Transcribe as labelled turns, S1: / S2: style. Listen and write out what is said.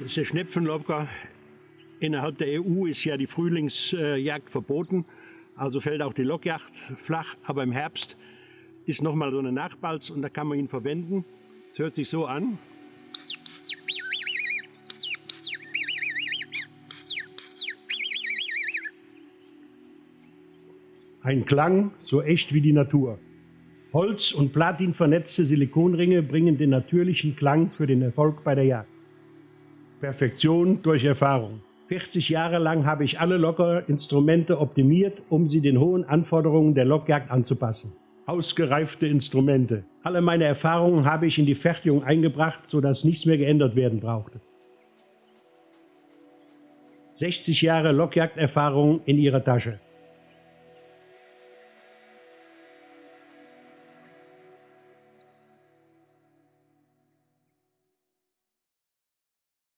S1: Das ist der Schnepfenlobker. Innerhalb der EU ist ja die Frühlingsjagd verboten, also fällt auch die Lockjagd flach. Aber im Herbst ist nochmal so eine Nachbalz und da kann man ihn verwenden. Es hört sich so an. Ein Klang so echt wie die Natur. Holz- und Platin vernetzte Silikonringe bringen den natürlichen Klang für den Erfolg bei der Jagd. Perfektion durch Erfahrung. 40 Jahre lang habe ich alle Lockerinstrumente optimiert, um sie den hohen Anforderungen der Lockjagd anzupassen. Ausgereifte Instrumente. Alle meine Erfahrungen habe ich in die Fertigung eingebracht, sodass nichts mehr geändert werden brauchte. 60 Jahre Lockjagderfahrung in ihrer Tasche.